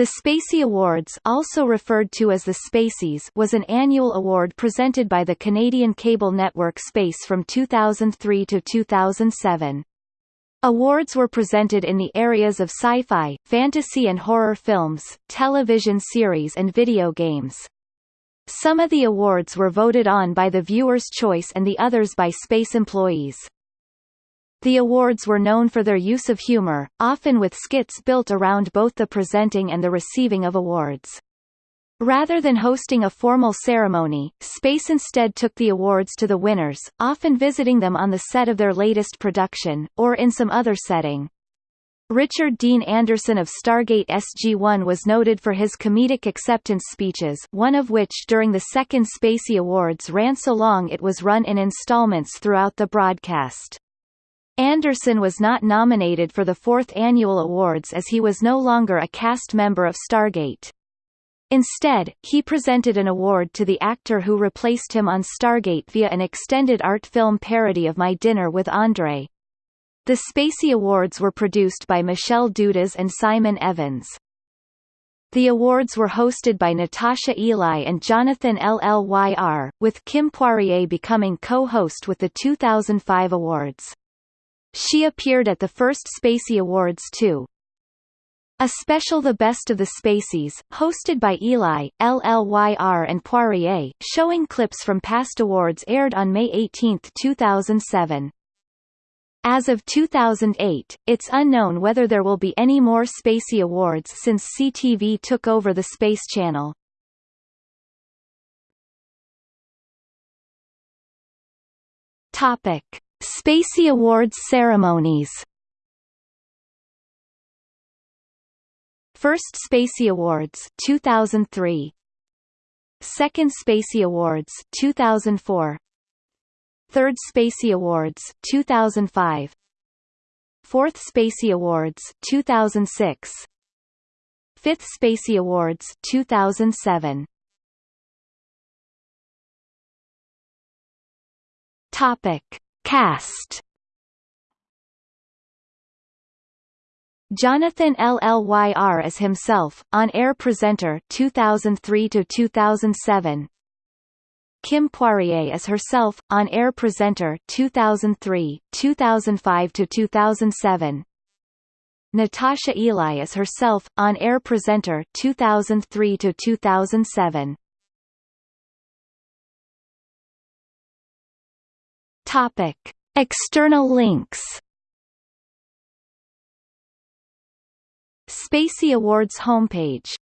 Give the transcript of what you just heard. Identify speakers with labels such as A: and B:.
A: The Spacey Awards also referred to as the Spaceys was an annual award presented by the Canadian cable network Space from 2003 to 2007. Awards were presented in the areas of sci-fi, fantasy and horror films, television series and video games. Some of the awards were voted on by the viewer's choice and the others by space employees. The awards were known for their use of humor, often with skits built around both the presenting and the receiving of awards. Rather than hosting a formal ceremony, Space instead took the awards to the winners, often visiting them on the set of their latest production, or in some other setting. Richard Dean Anderson of Stargate SG-1 was noted for his comedic acceptance speeches one of which during the second Spacey Awards ran so long it was run in installments throughout the broadcast. Anderson was not nominated for the fourth annual awards as he was no longer a cast member of Stargate. Instead, he presented an award to the actor who replaced him on Stargate via an extended art film parody of My Dinner with Andre. The Spacey Awards were produced by Michelle Dudas and Simon Evans. The awards were hosted by Natasha Eli and Jonathan Llyr, with Kim Poirier becoming co-host with the 2005 awards. She appeared at the first Spacey Awards too. A special The Best of the Spaceys, hosted by Ely, LLYR and Poirier, showing clips from past awards aired on May 18, 2007. As of 2008, it's unknown whether there will be any more Spacey Awards since CTV took over the Space Channel. Topic: Spacey Awards ceremonies. First Spacey Awards 2003 Second Spacey Awards 2004 Third Spacey Awards 2005 Fourth Spacey Awards 2006 Fifth Spacey Awards 2007 Topic Cast Jonathan Llyr as himself, on-air presenter 2003 to 2007. Kim Poirier as herself, on-air presenter 2003, 2005 to 2007. Natasha Ely as herself, on-air presenter 2003 to 2007. Topic: External links Spacey Awards homepage